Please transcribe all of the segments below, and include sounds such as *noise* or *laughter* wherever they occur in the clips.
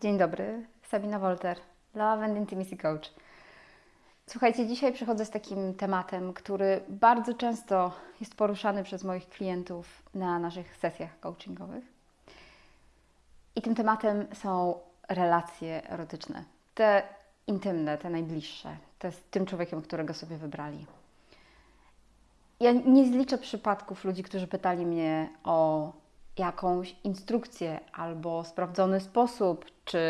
Dzień dobry, Sabina Wolter, Love and Intimacy Coach. Słuchajcie, dzisiaj przychodzę z takim tematem, który bardzo często jest poruszany przez moich klientów na naszych sesjach coachingowych. I tym tematem są relacje erotyczne. Te intymne, te najbliższe, te z tym człowiekiem, którego sobie wybrali. Ja nie zliczę przypadków ludzi, którzy pytali mnie o jakąś instrukcję albo sprawdzony sposób czy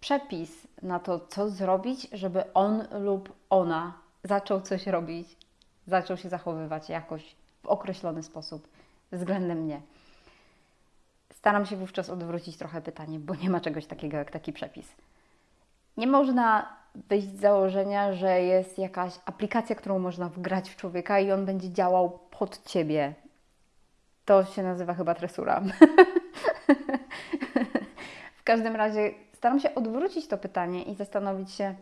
przepis na to, co zrobić, żeby on lub ona zaczął coś robić, zaczął się zachowywać jakoś w określony sposób względem mnie. Staram się wówczas odwrócić trochę pytanie, bo nie ma czegoś takiego jak taki przepis. Nie można wyjść z założenia, że jest jakaś aplikacja, którą można wgrać w człowieka i on będzie działał pod ciebie. To się nazywa chyba tresura. *laughs* w każdym razie staram się odwrócić to pytanie i zastanowić się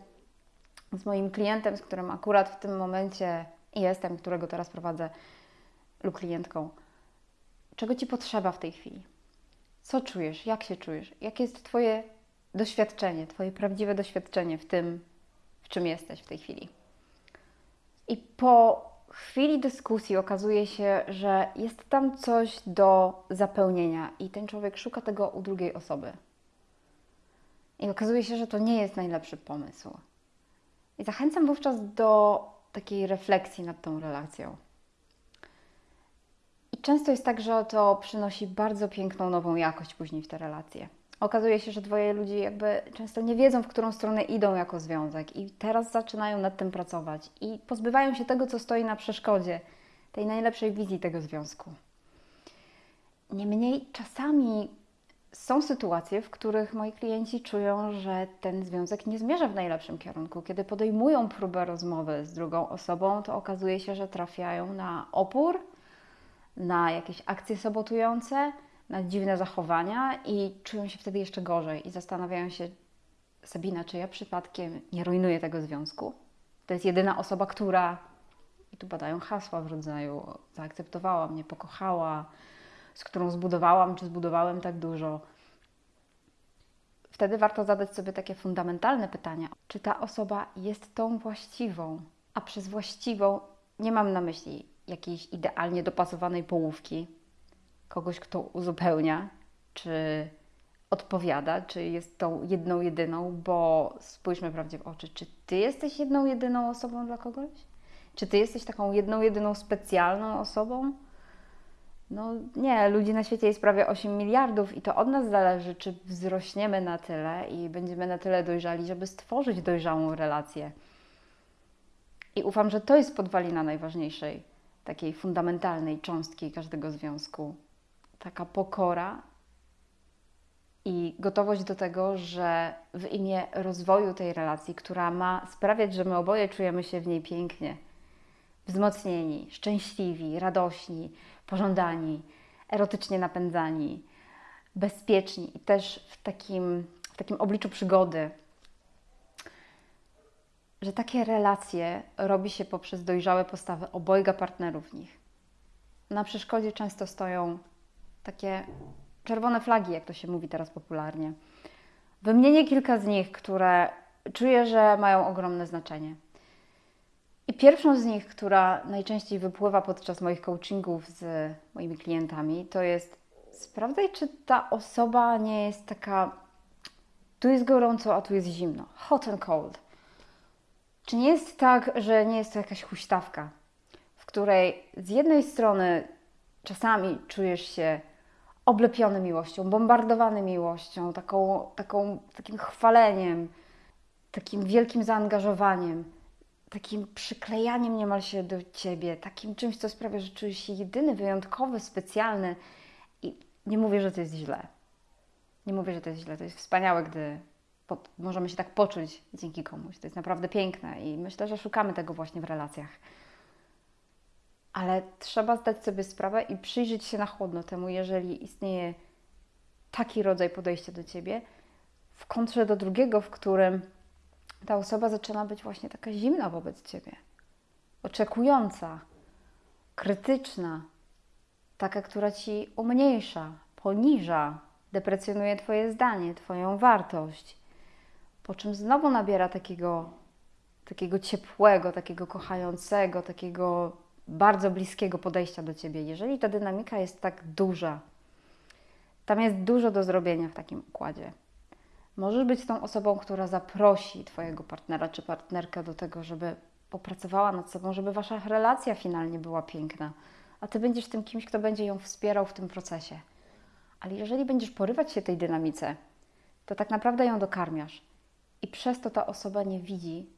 z moim klientem, z którym akurat w tym momencie jestem, którego teraz prowadzę, lub klientką, czego ci potrzeba w tej chwili? Co czujesz? Jak się czujesz? Jakie jest Twoje doświadczenie, Twoje prawdziwe doświadczenie w tym, w czym jesteś w tej chwili? I po chwili dyskusji okazuje się, że jest tam coś do zapełnienia i ten człowiek szuka tego u drugiej osoby. I okazuje się, że to nie jest najlepszy pomysł. I zachęcam wówczas do takiej refleksji nad tą relacją. I często jest tak, że to przynosi bardzo piękną nową jakość później w te relacje. Okazuje się, że dwoje ludzi jakby często nie wiedzą, w którą stronę idą jako związek, i teraz zaczynają nad tym pracować i pozbywają się tego, co stoi na przeszkodzie, tej najlepszej wizji tego związku. Niemniej czasami są sytuacje, w których moi klienci czują, że ten związek nie zmierza w najlepszym kierunku. Kiedy podejmują próbę rozmowy z drugą osobą, to okazuje się, że trafiają na opór, na jakieś akcje sabotujące, na dziwne zachowania i czują się wtedy jeszcze gorzej i zastanawiają się, Sabina, czy ja przypadkiem nie rujnuję tego związku? To jest jedyna osoba, która, i tu badają hasła w rodzaju, zaakceptowała mnie, pokochała, z którą zbudowałam czy zbudowałem tak dużo. Wtedy warto zadać sobie takie fundamentalne pytania: czy ta osoba jest tą właściwą? A przez właściwą nie mam na myśli jakiejś idealnie dopasowanej połówki, kogoś, kto uzupełnia, czy odpowiada, czy jest tą jedną, jedyną, bo spójrzmy prawdzie w oczy, czy ty jesteś jedną, jedyną osobą dla kogoś? Czy ty jesteś taką jedną, jedyną specjalną osobą? No nie, ludzi na świecie jest prawie 8 miliardów i to od nas zależy, czy wzrośniemy na tyle i będziemy na tyle dojrzali, żeby stworzyć dojrzałą relację. I ufam, że to jest podwalina najważniejszej, takiej fundamentalnej cząstki każdego związku. Taka pokora i gotowość do tego, że w imię rozwoju tej relacji, która ma sprawiać, że my oboje czujemy się w niej pięknie, wzmocnieni, szczęśliwi, radośni, pożądani, erotycznie napędzani, bezpieczni i też w takim, w takim obliczu przygody, że takie relacje robi się poprzez dojrzałe postawy obojga partnerów w nich. Na przeszkodzie często stoją takie czerwone flagi, jak to się mówi teraz popularnie. Wymienię kilka z nich, które czuję, że mają ogromne znaczenie. I pierwszą z nich, która najczęściej wypływa podczas moich coachingów z moimi klientami, to jest sprawdzaj, czy ta osoba nie jest taka tu jest gorąco, a tu jest zimno. Hot and cold. Czy nie jest tak, że nie jest to jakaś huśtawka, w której z jednej strony czasami czujesz się oblepiony miłością, bombardowany miłością, taką, taką, takim chwaleniem, takim wielkim zaangażowaniem, takim przyklejaniem niemal się do ciebie, takim czymś, co sprawia, że czujesz się jedyny, wyjątkowy, specjalny. I nie mówię, że to jest źle. Nie mówię, że to jest źle. To jest wspaniałe, gdy możemy się tak poczuć dzięki komuś. To jest naprawdę piękne i myślę, że szukamy tego właśnie w relacjach. Ale trzeba zdać sobie sprawę i przyjrzeć się na chłodno temu, jeżeli istnieje taki rodzaj podejścia do ciebie, w kontrze do drugiego, w którym ta osoba zaczyna być właśnie taka zimna wobec ciebie, oczekująca, krytyczna, taka, która ci umniejsza, poniża, deprecjonuje Twoje zdanie, Twoją wartość, po czym znowu nabiera takiego, takiego ciepłego, takiego kochającego, takiego bardzo bliskiego podejścia do Ciebie. Jeżeli ta dynamika jest tak duża, tam jest dużo do zrobienia w takim układzie. Możesz być tą osobą, która zaprosi Twojego partnera czy partnerkę do tego, żeby popracowała nad sobą, żeby Wasza relacja finalnie była piękna, a Ty będziesz tym kimś, kto będzie ją wspierał w tym procesie. Ale jeżeli będziesz porywać się tej dynamice, to tak naprawdę ją dokarmiasz. I przez to ta osoba nie widzi,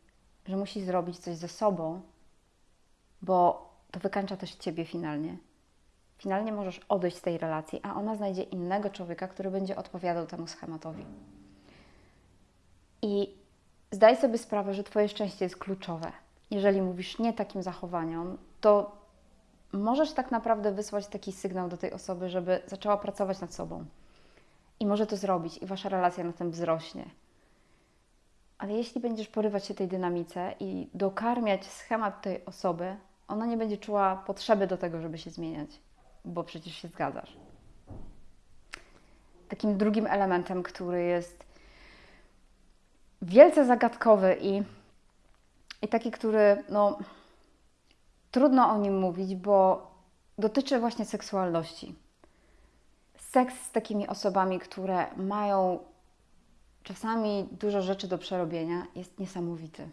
że musi zrobić coś ze sobą, bo to wykańcza też Ciebie finalnie. Finalnie możesz odejść z tej relacji, a ona znajdzie innego człowieka, który będzie odpowiadał temu schematowi. I zdaj sobie sprawę, że Twoje szczęście jest kluczowe. Jeżeli mówisz nie takim zachowaniom, to możesz tak naprawdę wysłać taki sygnał do tej osoby, żeby zaczęła pracować nad sobą. I może to zrobić, i wasza relacja na tym wzrośnie. Ale jeśli będziesz porywać się tej dynamice i dokarmiać schemat tej osoby, ona nie będzie czuła potrzeby do tego, żeby się zmieniać, bo przecież się zgadzasz. Takim drugim elementem, który jest wielce zagadkowy i, i taki, który no, trudno o nim mówić, bo dotyczy właśnie seksualności. Seks z takimi osobami, które mają czasami dużo rzeczy do przerobienia, jest niesamowity.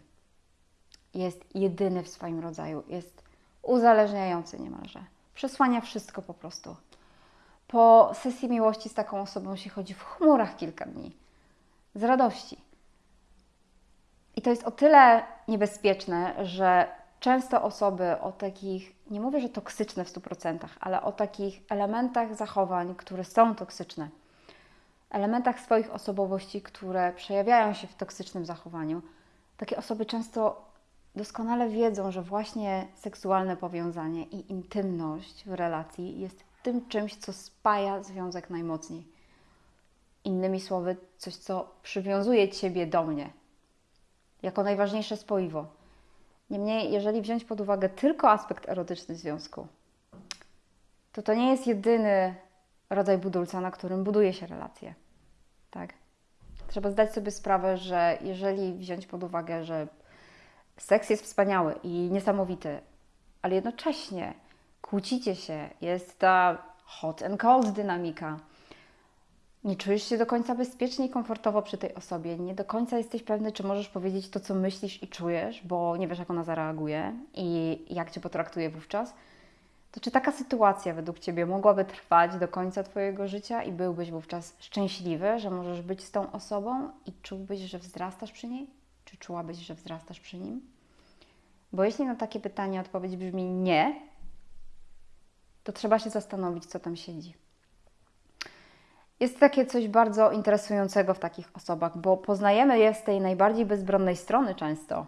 Jest jedyny w swoim rodzaju, jest uzależniający niemalże. Przesłania wszystko po prostu. Po sesji miłości z taką osobą się chodzi w chmurach kilka dni, z radości. I to jest o tyle niebezpieczne, że często osoby o takich, nie mówię, że toksyczne w 100%, ale o takich elementach zachowań, które są toksyczne, elementach swoich osobowości, które przejawiają się w toksycznym zachowaniu, takie osoby często doskonale wiedzą, że właśnie seksualne powiązanie i intymność w relacji jest tym czymś, co spaja związek najmocniej. Innymi słowy, coś, co przywiązuje Ciebie do mnie, jako najważniejsze spoiwo. Niemniej, jeżeli wziąć pod uwagę tylko aspekt erotyczny związku, to to nie jest jedyny rodzaj budulca, na którym buduje się relacje. Tak? Trzeba zdać sobie sprawę, że jeżeli wziąć pod uwagę, że seks jest wspaniały i niesamowity, ale jednocześnie kłócicie się, jest ta hot and cold dynamika, nie czujesz się do końca bezpiecznie i komfortowo przy tej osobie, nie do końca jesteś pewny, czy możesz powiedzieć to, co myślisz i czujesz, bo nie wiesz, jak ona zareaguje i jak cię potraktuje wówczas, to czy taka sytuacja według ciebie mogłaby trwać do końca Twojego życia i byłbyś wówczas szczęśliwy, że możesz być z tą osobą i czułbyś, że wzrastasz przy niej? Czy czułabyś, że wzrastasz przy nim? Bo jeśli na takie pytanie odpowiedź brzmi nie, to trzeba się zastanowić, co tam siedzi. Jest takie coś bardzo interesującego w takich osobach, bo poznajemy je z tej najbardziej bezbronnej strony często.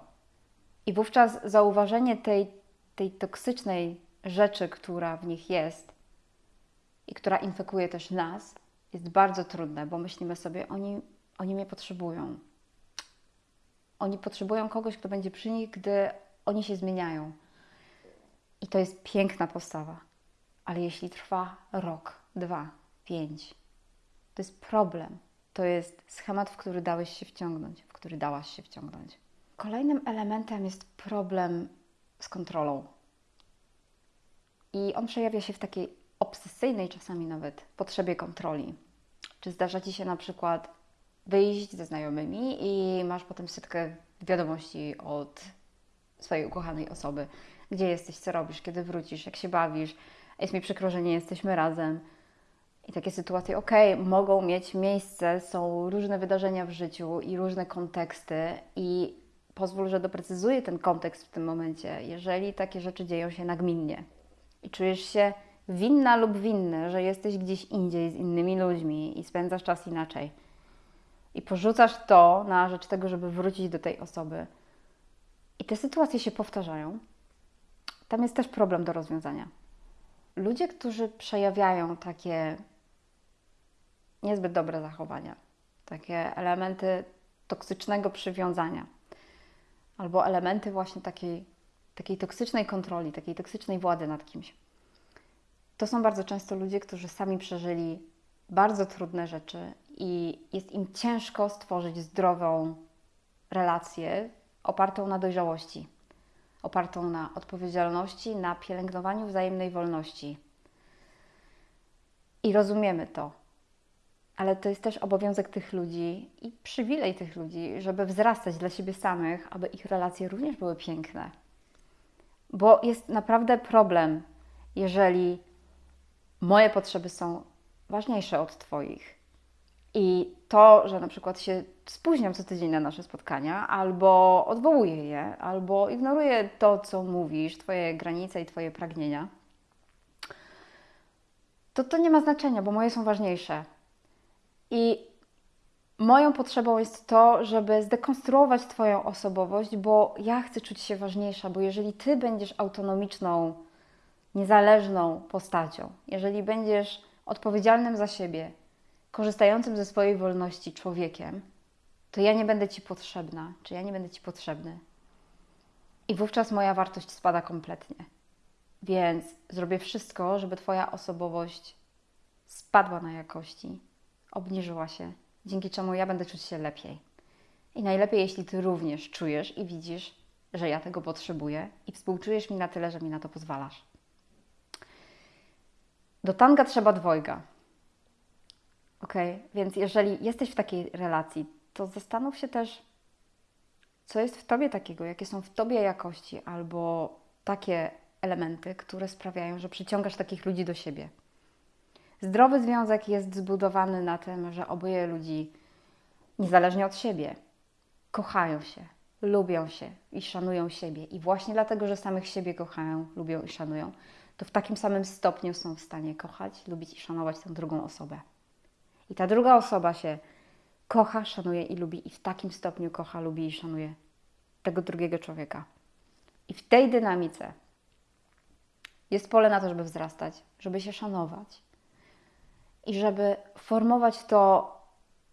I wówczas zauważenie tej, tej toksycznej rzeczy, która w nich jest i która infekuje też nas, jest bardzo trudne, bo myślimy sobie, oni, oni mnie potrzebują. Oni potrzebują kogoś, kto będzie przy nich, gdy oni się zmieniają. I to jest piękna postawa. Ale jeśli trwa rok, dwa, pięć, to jest problem. To jest schemat, w który dałeś się wciągnąć, w który dałaś się wciągnąć. Kolejnym elementem jest problem z kontrolą. I on przejawia się w takiej obsesyjnej czasami nawet potrzebie kontroli. Czy zdarza Ci się na przykład wyjść ze znajomymi i masz potem setkę wiadomości od swojej ukochanej osoby. Gdzie jesteś, co robisz, kiedy wrócisz, jak się bawisz. Jest mi przykro, że nie jesteśmy razem. I takie sytuacje, ok, mogą mieć miejsce, są różne wydarzenia w życiu i różne konteksty, i pozwól, że doprecyzuję ten kontekst w tym momencie. Jeżeli takie rzeczy dzieją się nagminnie i czujesz się winna lub winny, że jesteś gdzieś indziej z innymi ludźmi i spędzasz czas inaczej, i porzucasz to na rzecz tego, żeby wrócić do tej osoby, i te sytuacje się powtarzają, tam jest też problem do rozwiązania. Ludzie, którzy przejawiają takie niezbyt dobre zachowania, takie elementy toksycznego przywiązania, albo elementy właśnie takiej, takiej toksycznej kontroli, takiej toksycznej władzy nad kimś. To są bardzo często ludzie, którzy sami przeżyli bardzo trudne rzeczy i jest im ciężko stworzyć zdrową relację opartą na dojrzałości, opartą na odpowiedzialności, na pielęgnowaniu wzajemnej wolności. I rozumiemy to. Ale to jest też obowiązek tych ludzi i przywilej tych ludzi, żeby wzrastać dla siebie samych, aby ich relacje również były piękne. Bo jest naprawdę problem, jeżeli moje potrzeby są ważniejsze od Twoich. I to, że na przykład się spóźniam co tydzień na nasze spotkania, albo odwołuję je, albo ignoruję to, co mówisz, Twoje granice i Twoje pragnienia, to to nie ma znaczenia, bo moje są ważniejsze. I moją potrzebą jest to, żeby zdekonstruować Twoją osobowość, bo ja chcę czuć się ważniejsza, bo jeżeli Ty będziesz autonomiczną, niezależną postacią, jeżeli będziesz odpowiedzialnym za siebie, korzystającym ze swojej wolności człowiekiem, to ja nie będę Ci potrzebna, czy ja nie będę Ci potrzebny. I wówczas moja wartość spada kompletnie. Więc zrobię wszystko, żeby Twoja osobowość spadła na jakości, obniżyła się, dzięki czemu ja będę czuć się lepiej. I najlepiej, jeśli Ty również czujesz i widzisz, że ja tego potrzebuję i współczujesz mi na tyle, że mi na to pozwalasz. Do tanga trzeba dwojga. Ok, więc jeżeli jesteś w takiej relacji, to zastanów się też, co jest w tobie takiego, jakie są w tobie jakości albo takie elementy, które sprawiają, że przyciągasz takich ludzi do siebie. Zdrowy związek jest zbudowany na tym, że oboje ludzi, niezależnie od siebie, kochają się, lubią się i szanują siebie. I właśnie dlatego, że samych siebie kochają, lubią i szanują, to w takim samym stopniu są w stanie kochać, lubić i szanować tę drugą osobę. I ta druga osoba się kocha, szanuje i lubi, i w takim stopniu kocha, lubi i szanuje tego drugiego człowieka. I w tej dynamice jest pole na to, żeby wzrastać, żeby się szanować i żeby formować to,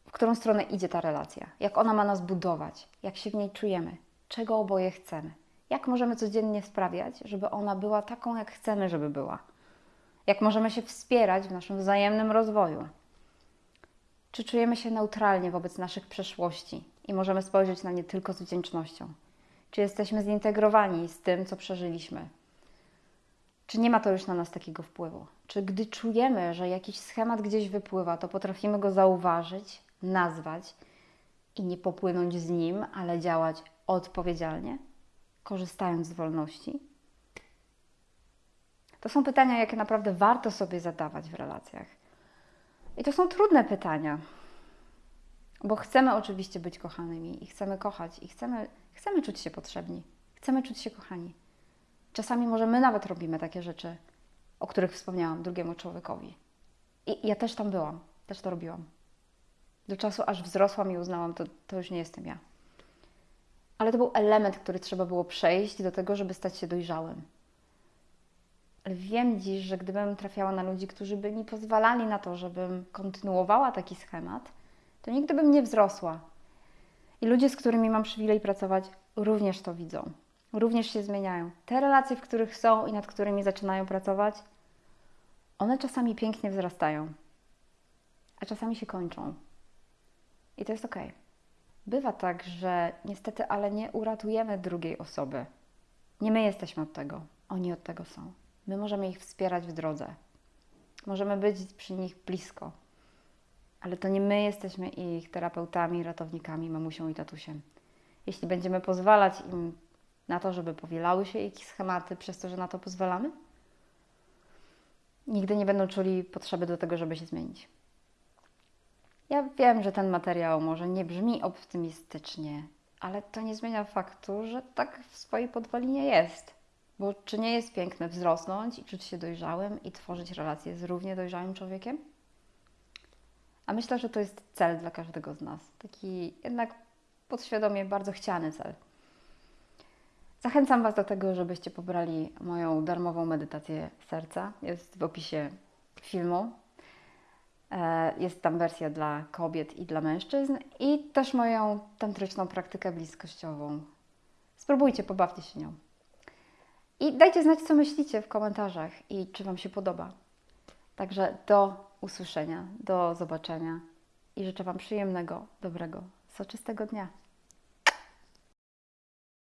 w którą stronę idzie ta relacja, jak ona ma nas budować, jak się w niej czujemy, czego oboje chcemy, jak możemy codziennie sprawiać, żeby ona była taką, jak chcemy, żeby była, jak możemy się wspierać w naszym wzajemnym rozwoju. Czy czujemy się neutralnie wobec naszych przeszłości i możemy spojrzeć na nie tylko z wdzięcznością? Czy jesteśmy zintegrowani z tym, co przeżyliśmy? Czy nie ma to już na nas takiego wpływu? Czy gdy czujemy, że jakiś schemat gdzieś wypływa, to potrafimy go zauważyć, nazwać i nie popłynąć z nim, ale działać odpowiedzialnie, korzystając z wolności? To są pytania, jakie naprawdę warto sobie zadawać w relacjach. I to są trudne pytania, bo chcemy oczywiście być kochanymi i chcemy kochać i chcemy, chcemy czuć się potrzebni, chcemy czuć się kochani. Czasami może my nawet robimy takie rzeczy, o których wspomniałam drugiemu człowiekowi. I ja też tam byłam, też to robiłam. Do czasu, aż wzrosłam i uznałam, to, to już nie jestem ja. Ale to był element, który trzeba było przejść do tego, żeby stać się dojrzałym. Wiem dziś, że gdybym trafiała na ludzi, którzy by mi pozwalali na to, żebym kontynuowała taki schemat, to nigdy bym nie wzrosła. I ludzie, z którymi mam przywilej pracować, również to widzą również się zmieniają. Te relacje, w których są i nad którymi zaczynają pracować, one czasami pięknie wzrastają, a czasami się kończą. I to jest ok. Bywa tak, że niestety, ale nie uratujemy drugiej osoby. Nie my jesteśmy od tego, oni od tego są. My możemy ich wspierać w drodze. Możemy być przy nich blisko. Ale to nie my jesteśmy ich terapeutami, ratownikami, mamusią i tatusiem. Jeśli będziemy pozwalać im na to, żeby powielały się jakieś schematy przez to, że na to pozwalamy? Nigdy nie będą czuli potrzeby do tego, żeby się zmienić. Ja wiem, że ten materiał może nie brzmi optymistycznie, ale to nie zmienia faktu, że tak w swojej podwalinie jest. Bo czy nie jest piękne wzrosnąć i czuć się dojrzałym i tworzyć relacje z równie dojrzałym człowiekiem? A myślę, że to jest cel dla każdego z nas. Taki jednak podświadomie bardzo chciany cel. Zachęcam Was do tego, żebyście pobrali moją darmową medytację serca. Jest w opisie filmu. E, jest tam wersja dla kobiet i dla mężczyzn i też moją tantryczną praktykę bliskościową. Spróbujcie, pobawcie się nią. I dajcie znać, co myślicie w komentarzach i czy Wam się podoba. Także do usłyszenia, do zobaczenia i życzę Wam przyjemnego, dobrego, soczystego dnia.